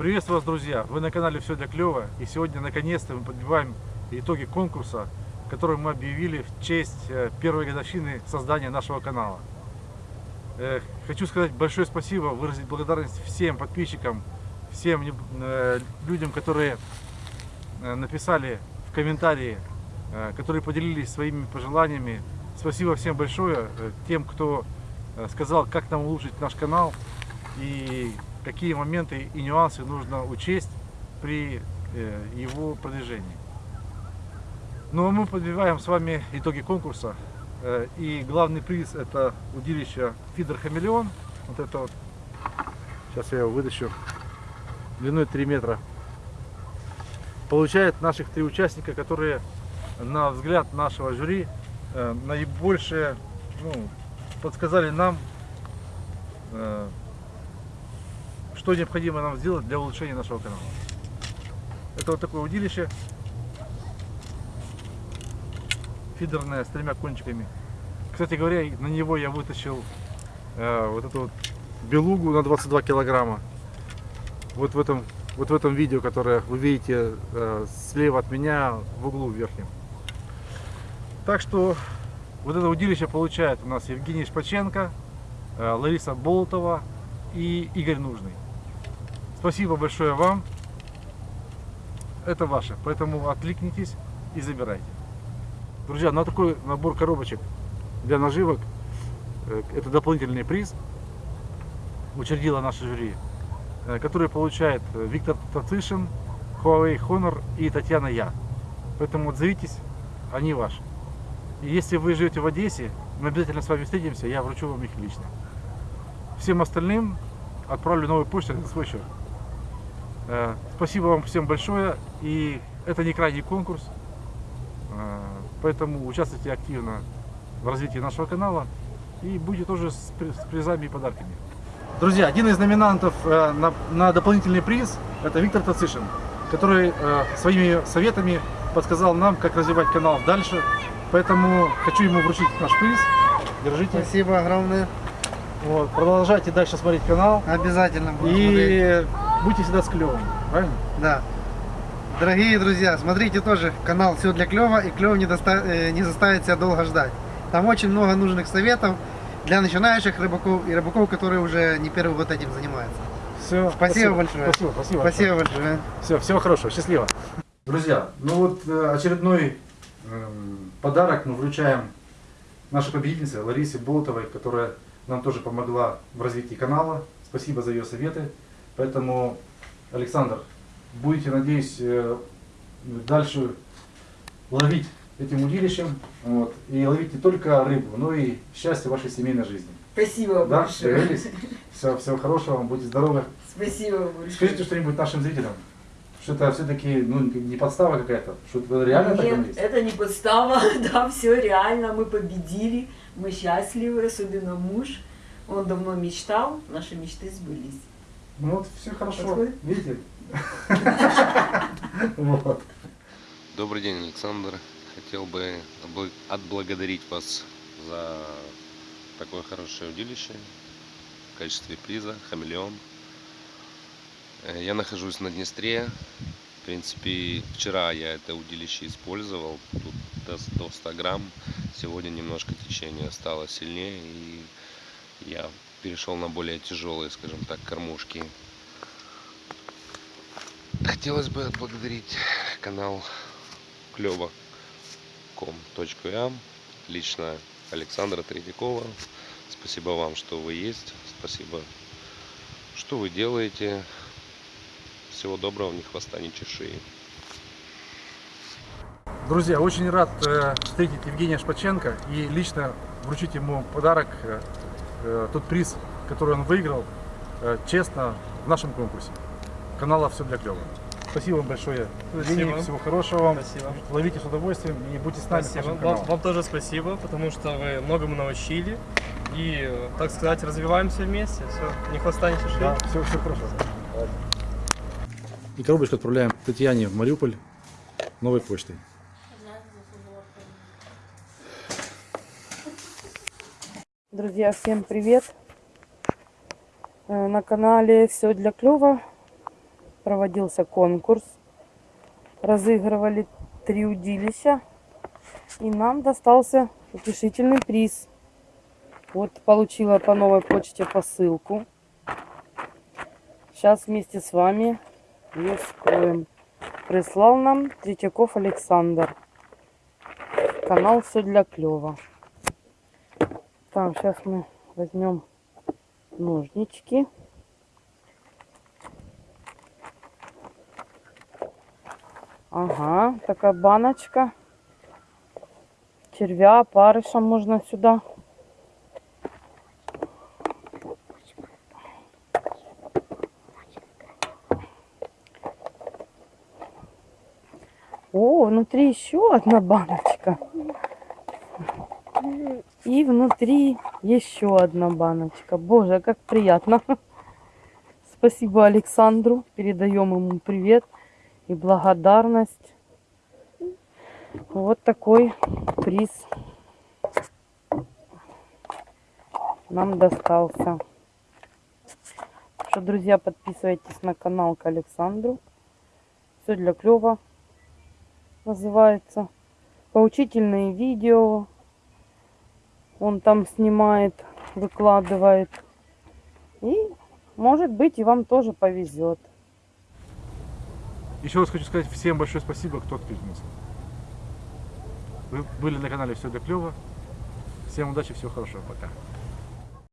Приветствую вас, друзья! Вы на канале Все для клёва, и сегодня наконец-то мы подбиваем итоги конкурса, который мы объявили в честь э, первой годовщины создания нашего канала. Э, хочу сказать большое спасибо, выразить благодарность всем подписчикам, всем э, людям, которые написали в комментарии, которые поделились своими пожеланиями. Спасибо всем большое, тем, кто сказал, как нам улучшить наш канал и какие моменты и нюансы нужно учесть при э, его продвижении. Ну а мы подбиваем с вами итоги конкурса. Э, и главный приз это удилище Фидер Хамелеон. Вот это вот. Сейчас я его вытащу. Длиной 3 метра. Получает наших три участника, которые на взгляд нашего жюри э, наибольшее ну, подсказали нам что необходимо нам сделать для улучшения нашего канала. Это вот такое удилище. Фидерное с тремя кончиками. Кстати говоря, на него я вытащил э, вот эту вот белугу на 22 килограмма. Вот в этом, вот в этом видео, которое вы видите э, слева от меня в углу верхнем. Так что вот это удилище получает у нас Евгений Шпаченко, э, Лариса Болотова и Игорь Нужный. Спасибо большое вам. Это ваше. Поэтому откликнитесь и забирайте. Друзья, на такой набор коробочек для наживок, э, это дополнительный приз, учредила наша жюри, э, который получает э, Виктор Тацишин, Huawei Honor и Татьяна Я. Поэтому отзовитесь, они ваши. И если вы живете в Одессе, мы обязательно с вами встретимся, я вручу вам их лично. Всем остальным отправлю новую почту на свой счет. Э, спасибо вам всем большое. И это не крайний конкурс. Э, поэтому участвуйте активно в развитии нашего канала. И будете тоже с призами и подарками. Друзья, один из номинантов э, на, на дополнительный приз это Виктор Тацишин, который своими советами подсказал нам, как развивать канал дальше. Поэтому хочу ему вручить наш приз. Держите. Спасибо огромное. Вот, продолжайте дальше смотреть канал. Обязательно. И смотреть будьте всегда с клевым, правильно? Да. Дорогие друзья, смотрите тоже канал «Все для клёва» и клёв не, доста... Э, не заставит себя долго ждать. Там очень много нужных советов для начинающих рыбаков и рыбаков, которые уже не первый год этим занимаются. Все, спасибо, спасибо большое. Спасибо, спасибо, спасибо большое. большое. Все, всего хорошего, счастливо. Друзья, ну вот э, очередной э, подарок мы вручаем нашей победительнице Ларисе Болотовой, которая нам тоже помогла в развитии канала. Спасибо за ее советы. Поэтому, Александр, будете, надеюсь, э, дальше ловить этим удилищем. Вот, и ловить не только рыбу, но и счастье вашей семейной жизни. Спасибо да? большое. Все, всего хорошего вам, будьте здоровы. Спасибо большое. Скажите что-нибудь нашим зрителям. Что это все-таки ну, не подстава какая-то? Что это реально Нет, так это не подстава, да, все реально, мы победили, мы счастливы, особенно муж. Он давно мечтал, наши мечты сбылись. Ну вот все хорошо, Подходит? видите? Добрый день, Александр. Хотел бы отблагодарить вас за такое хорошее удилище в качестве приза «Хамелеон». Э, я нахожусь на Днестре. В принципе, вчера я это удилище использовал. Тут до 100 грамм. Сегодня немножко течение стало сильнее. И я перешел на более тяжелые, скажем так, кормушки. Хотелось бы отблагодарить канал клево.com.ua, лично Александра Тредякова. Спасибо вам, что вы есть. Спасибо, что вы делаете. Всего доброго, ни хвоста, ни чеши. Друзья, очень рад э, встретить Евгения Шпаченко и лично вручить ему подарок э, тот приз, который он выиграл, э, честно, в нашем конкурсе. Канала «Все для клёва». Спасибо вам большое. Спасибо. Всего хорошего вам. Спасибо. Ловите с удовольствием и будьте с нами. Спасибо. Вам, вам тоже спасибо, потому что вы многому научили. И, так сказать, развиваемся вместе. Все, не хвоста, не. Да, все, все хорошо. И коробочку отправляем Татьяне в Мариуполь новой почтой. Друзья, всем привет! Э, на канале все для клёва. проводился конкурс. Разыгрывали три удилища. И нам достался утешительный приз. Вот получила по новой почте посылку. Сейчас вместе с вами ее вскроем. Прислал нам Третьяков Александр. Канал все для клёва. Так, сейчас мы возьмем ножнички. Ага, такая баночка. Червя, опарыша можно сюда. О, внутри еще одна баночка. И внутри еще одна баночка. Боже, как приятно. Спасибо Александру. Передаем ему привет и благодарность. Вот такой приз нам достался. Что, друзья, подписывайтесь на канал к Александру. Все для клёва называется. Поучительные видео. Он там снимает, выкладывает. И, может быть, и вам тоже повезет. Еще раз хочу сказать всем большое спасибо, кто откликнулся. Вы были на канале Все для клёва. Всем удачи, всего хорошего, пока.